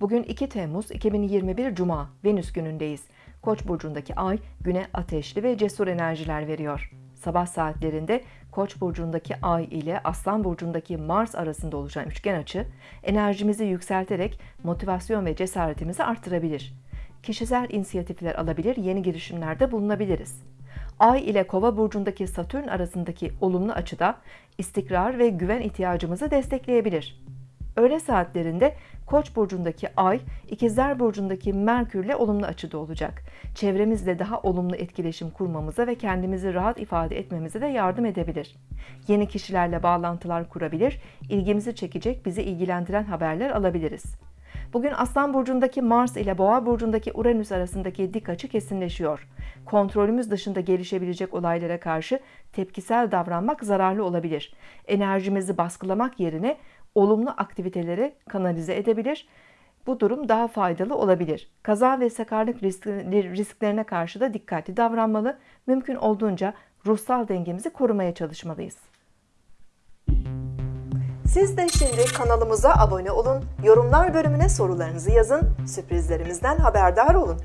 Bugün 2 Temmuz 2021 Cuma, Venüs günündeyiz. Koç burcundaki ay güne ateşli ve cesur enerjiler veriyor. Sabah saatlerinde Koç burcundaki ay ile Aslan burcundaki Mars arasında oluşan üçgen açı enerjimizi yükselterek motivasyon ve cesaretimizi artırabilir. Kişisel inisiyatifler alabilir, yeni girişimlerde bulunabiliriz. Ay ile Kova burcundaki Satürn arasındaki olumlu açıda istikrar ve güven ihtiyacımızı destekleyebilir. Öğle saatlerinde Koç burcundaki Ay, İkizler burcundaki Merkürle olumlu açıda olacak. Çevremizle daha olumlu etkileşim kurmamıza ve kendimizi rahat ifade etmemize de yardım edebilir. Yeni kişilerle bağlantılar kurabilir, ilgimizi çekecek, bizi ilgilendiren haberler alabiliriz. Bugün Aslan burcundaki Mars ile Boğa burcundaki Uranüs arasındaki dik açı kesinleşiyor. Kontrolümüz dışında gelişebilecek olaylara karşı tepkisel davranmak zararlı olabilir. Enerjimizi baskılamak yerine olumlu aktivitelere kanalize edebilir. Bu durum daha faydalı olabilir. Kaza ve sakarlık risklerine karşı da dikkatli davranmalı. Mümkün olduğunca ruhsal dengemizi korumaya çalışmalıyız. Siz de şimdi kanalımıza abone olun, yorumlar bölümüne sorularınızı yazın, sürprizlerimizden haberdar olun.